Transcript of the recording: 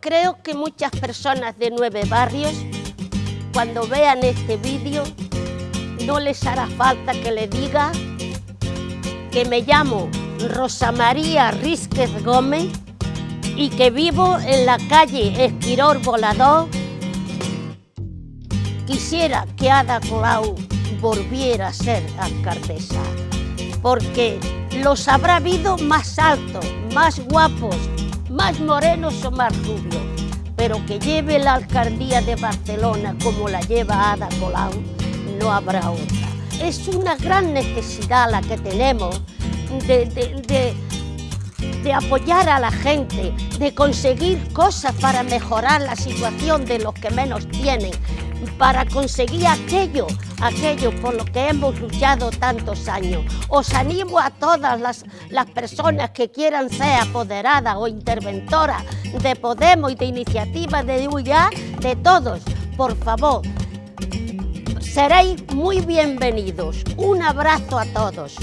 Creo que muchas personas de nueve barrios, cuando vean este vídeo, no les hará falta que le diga que me llamo Rosa María Rísquez Gómez y que vivo en la calle Esquirol Volador. Quisiera que Ada Colau volviera a ser alcaldesa, porque los habrá habido más altos, más guapos, más morenos o más rubios, pero que lleve la alcaldía de Barcelona como la lleva Ada Colau, no habrá otra. Es una gran necesidad la que tenemos de, de, de, apoyar a la gente, de conseguir cosas para mejorar la situación de los que menos tienen, para conseguir aquello, aquello por lo que hemos luchado tantos años. Os animo a todas las, las personas que quieran ser apoderadas o interventoras de Podemos y de Iniciativa de UYA, de todos, por favor, seréis muy bienvenidos. Un abrazo a todos.